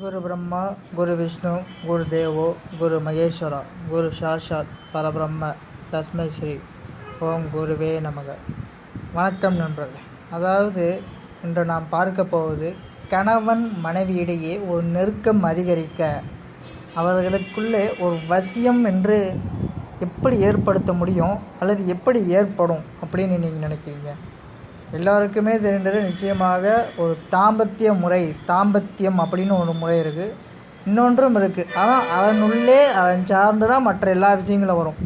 குரு பிரம்மா குரு விஷ்ணு குரு தேவோ குரு மகேஸ்வரா குரு சாஷாத் பரபிரம்ம தஸ்மை ஸ்ரீ. ஓம் குருவே நமக. வணக்கம் நண்பர்களே. அதாவது இன்று நாம் பார்க்க போவது கணவன் மனைவியிடையே ஒரு நெருக்கம் அதிகரிக்க அவர்களுக்குள்ளே ஒரு வசியம் என்று எப்படி ஏற்படுத்த முடியும் அல்லது எப்படி ஏற்படும் அப்படின்னு நீங்கள் நினைக்கிறீங்க? எல்லாருக்குமே தெரிந்தது நிச்சயமாக ஒரு தாம்பத்திய முறை தாம்பத்தியம் அப்படின்னு ஒரு முறை இருக்குது இன்னொன்றும் இருக்குது ஆனால் அதனுள்ளே அதன் சார்ந்து தான் மற்ற எல்லா விஷயங்களும் வரும்.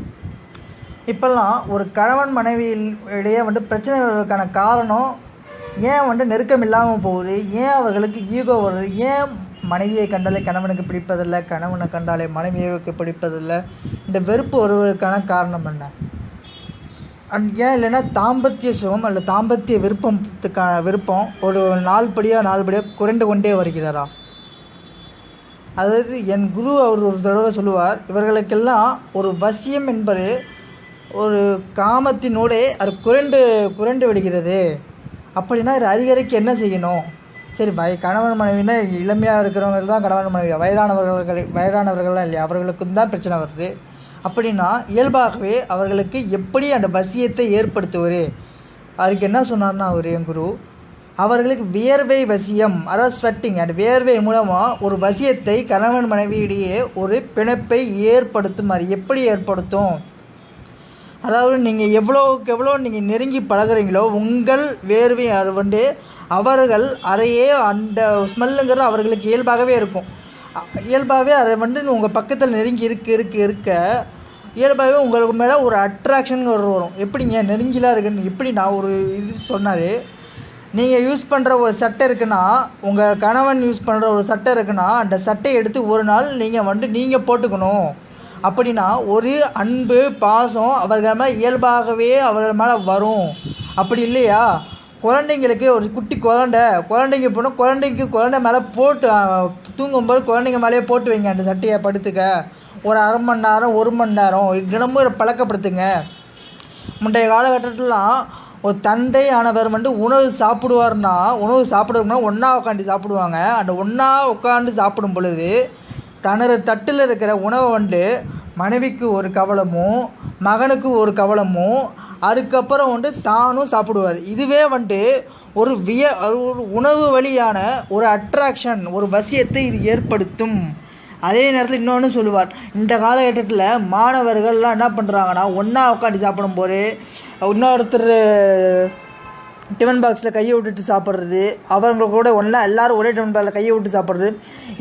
இப்போல்லாம் ஒரு கணவன் மனைவியில் இடையே வந்து பிரச்சனை வருவதற்கான காரணம் ஏன் வந்து நெருக்கம் இல்லாமல் போகுது? ஏன் அவர்களுக்கு ஈகோ வருது? ஏன் மனைவியை கண்டாலே கணவனுக்கு பிடிப்பதில்லை? கணவனை கண்டாலே மனைவியை பிடிப்பதில்லை? இந்த வெறுப்பு வருவதற்கான காரணம் என்ன? ஏன் இல்லைன்னா தாம்பத்திய சுகம் அல்ல தாம்பத்திய விருப்பத்துக்கான விருப்பம் ஒரு நாள்படியாக நாள்படியாக குறைண்டு குறைந்து கொண்டே வருகிறாரா அதாவது என் குரு அவர் ஒரு தடவை சொல்லுவார் இவர்களுக்கெல்லாம் ஒரு வசியம் என்பது ஒரு காமத்தினோடே அது குறைண்டு குறைண்டு விடுகிறது. அப்படின்னா இது அதிகரிக்க என்ன செய்யணும்? சரி வய கணவன் மனைவினா இளமையாக இருக்கிறவங்க தான் கணவன் மனைவி வயதானவர்கள் வயதானவர்கள்லாம் இல்லையா? அவர்களுக்கும் தான் பிரச்சனை வருது. அப்படின்னா இயல்பாகவே அவர்களுக்கு எப்படி அந்த வசியத்தை ஏற்படுத்துவார் அதுக்கு என்ன சொன்னார்னா அவர் என் குரு? அவர்களுக்கு வியர்வை வசியம் அதாவது ஸ்வெட்டிங் அந்த வியர்வை மூலமாக ஒரு வசியத்தை கணவன் மனைவியிடையே ஒரு பிணைப்பை ஏற்படுத்தும் அது எப்படி ஏற்படுத்தும்? அதாவது நீங்கள் எவ்வளோக்கு எவ்வளோ நீங்கள் நெருங்கி பழகுறீங்களோ உங்கள் வேர்வை அது வந்து அவர்கள் அதையே அந்த ஸ்மெல்லுங்கிறது அவர்களுக்கு இயல்பாகவே இருக்கும். இயல்பாகவே அதை வந்து உங்கள் பக்கத்தில் நெருங்கி இருக்க இருக்க இருக்க இயல்பாகவே உங்களுக்கு மேலே ஒரு அட்ராக்ஷன் வரும். எப்படிங்க? நெருங்கிலாம் இருக்குன்னு எப்படி நான் ஒரு இது சொன்னார்? நீங்கள் யூஸ் பண்ணுற ஒரு சட்டை இருக்குன்னா உங்கள் கணவன் யூஸ் பண்ணுற ஒரு சட்டை இருக்குன்னா அந்த சட்டையை எடுத்து ஒரு நாள் நீங்கள் வந்து நீங்கள் போட்டுக்கணும். அப்படின்னா ஒரு அன்பு பாசம் அவர்கள் மேலே இயல்பாகவே அவர்கள் மேலே வரும். அப்படி இல்லையா? குழந்தைங்களுக்கு ஒரு குட்டி குழந்தை. குழந்தைங்க போனால் குழந்தைக்கு குழந்தை மேலே போட்டு தூங்கும்போது குழந்தைங்க மேலேயே போட்டு வைங்க அந்த சட்டையை படுத்துக்க. ஒரு அரை மணி நேரம் ஒரு மணி நேரம் தினமும் இதை பழக்கப்படுத்துங்க. முந்தைய காலகட்டத்திலாம் ஒரு தந்தை ஆனவர் வந்து உணவு சாப்பிடுவார்னா உணவு சாப்பிடுவோம்னா ஒன்றா உட்காந்து சாப்பிடுவாங்க. அந்த ஒன்றா உட்காந்து சாப்பிடும் பொழுது தனது தட்டில் இருக்கிற உணவை வந்து மனைவிக்கு ஒரு கவலமும் மகனுக்கு ஒரு கவலமும் அதுக்கப்புறம் வந்து தானும் சாப்பிடுவார். இதுவே வந்துட்டு ஒரு விய ஒரு உணவு வழியான ஒரு அட்ராக்ஷன் ஒரு வசியத்தை இது ஏற்படுத்தும். அதே நேரத்தில் இன்னொன்று சொல்லுவார். இந்த காலகட்டத்தில் மாணவர்கள்லாம் என்ன பண்ணுறாங்கன்னா ஒன்றா உட்காந்து சாப்பிடும்போது இன்னொருத்தர் டிஃபன் பாக்ஸில் கையை விட்டுட்டு சாப்பிட்றது. அவங்க கூட ஒன்றா எல்லோரும் ஒரே டிஃபன் பாக்ஸில் கையை விட்டு சாப்பிட்றது.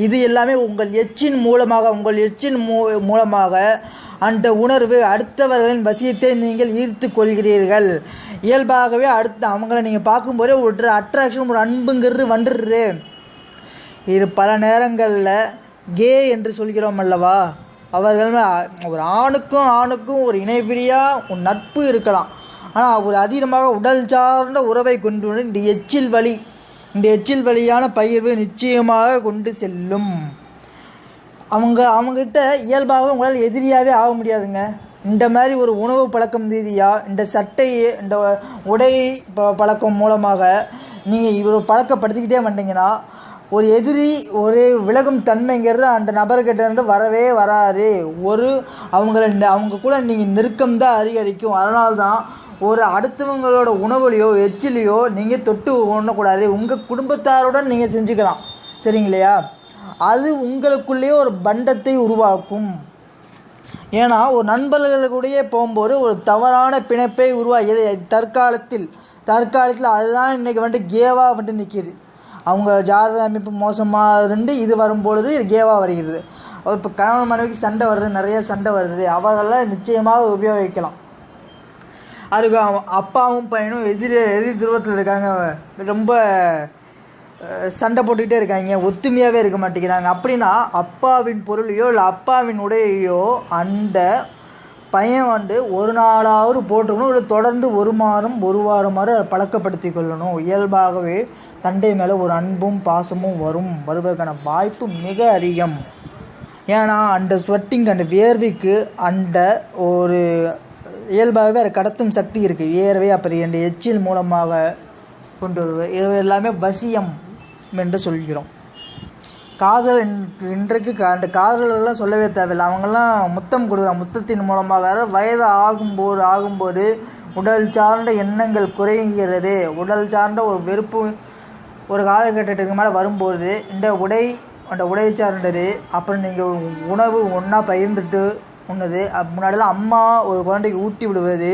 இது எல்லாமே உங்கள் எச்சின் மூலமாக உங்கள் எச்சின் மூ மூலமாக அந்த உணர்வு அடுத்தவர்களின் வசியத்தை நீங்கள் ஈர்த்து கொள்கிறீர்கள். இயல்பாகவே அடுத்த அவங்கள நீங்கள் பார்க்கும்போதே ஒரு அட்ராக்ஷன் ஒரு அன்புங்கிறது வந்துடுது. இது பல நேரங்களில் கே என்று சொல்கிறோம் அல்லவா? அவர்கள் ஒரு ஆணுக்கும் ஆணுக்கும் ஒரு இணைபிரியா ஒரு நட்பு இருக்கலாம். ஆனால் ஒரு அதீதமாக உடல் சார்ந்த உறவை கொண்டு இந்த எச்சில் வழி இந்த எச்சில் வழியான பயிர்வு நிச்சயமாக கொண்டு செல்லும். அவங்க அவங்ககிட்ட இயல்பாகவே உங்களால் எதிரியாகவே ஆக முடியாதுங்க. இந்த மாதிரி ஒரு உணவு பழக்கம் ரீதியாக இந்த சட்டை இந்த உடை பழக்கம் மூலமாக நீங்கள் இவர் பழக்கப்படுத்திக்கிட்டே வந்தீங்கன்னா ஒரு எதிரி ஒரு விலகும் தன்மைங்கிறது அந்த நபர்கிட்ட இருந்து வரவே வராது. ஒரு அவங்கள அவங்க கூட நீங்கள் நெருக்கம் தான் அதிகரிக்கும். அதனால்தான் ஒரு அடுத்தவங்களோட உணவுலையோ எச்சிலையோ நீங்கள் தொட்டு உண்ணக்கூடாது. உங்கள் குடும்பத்தாருடன் நீங்கள் செஞ்சுக்கலாம். சரிங்களையா? அது உங்களுக்குள்ளேயே ஒரு பண்டத்தை உருவாக்கும். ஏன்னா ஒரு நண்பர்களுடைய போகும்போது ஒரு தவறான பிணைப்பை உருவாகியது தற்காலத்தில் தற்காலத்தில் அதுதான் இன்றைக்கி வந்துட்டு கேவாக வந்துட்டு நிற்கிது அவங்க ஜாதக அமைப்பு மோசமாக இருந்து இது வரும்பொழுது இது கேவாக வருகிறது. இப்போ கணவன் மனைவிக்கு சண்டை வருது நிறைய சண்டை வருது. அவர்களெல்லாம் நிச்சயமாக உபயோகிக்கலாம். அதுக்கு அப்பாவும் பையனும் எதிர் எதிர் துருவத்தில் இருக்காங்க. ரொம்ப சண்டை போட்டுக்கிட்டே இருக்காங்க. ஒத்துமையாகவே இருக்க மாட்டேங்கிறாங்க. அப்படின்னா அப்பாவின் பொருளையோ இல்லை அப்பாவின் உடையையோ அந்த பையன் வந்து ஒரு நாளாவது போட்டுக்கணும். இல்லை தொடர்ந்து ஒரு மாதம் ஒரு வாரமாறு பழக்கப்படுத்தி கொள்ளணும். இயல்பாகவே தண்டை மேலே ஒரு அன்பும் பாசமும் வரும். வருவதற்கான வாய்ப்பு மிக அதிகம். ஏன்னா அந்த ஸ்வெட்டிங் அந்த வேர்விக்கு அந்த ஒரு இயல்பாகவே அது கடத்தும் சக்தி இருக்குது ஏறவே அப்படி அந்த எச்சில் மூலமாக கொண்டு வருவது இது எல்லாமே வசியம் என்று சொல்கிறோம். காதல் இன்றைக்கு அந்த காதலெல்லாம் சொல்லவே தேவையில்லை. அவங்கெல்லாம் முத்தம் கொடுக்குறாங்க. முத்தத்தின் மூலமாக வேறு வயது ஆகும்போது ஆகும்போது உடல் சார்ந்த எண்ணங்கள் குறைகிறது. உடல் சார்ந்த ஒரு வெறுப்பு ஒரு காலகட்டத்துக்கு மேலே வரும்போது இந்த உடை அந்த உடை சார்ந்தது அப்புறம் நீங்கள் உணவு ஒன்றா பகிர்ந்துட்டு உன்னது முன்னாடிலாம் அம்மா ஒரு குழந்தைக்கு ஊட்டி விடுவது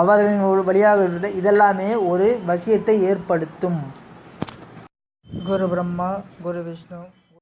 அவர்களின் ஒரு வழியாக இதெல்லாமே ஒரு வசியத்தை ஏற்படுத்தும். குரு பிரம்மா குரு விஷ்ணு.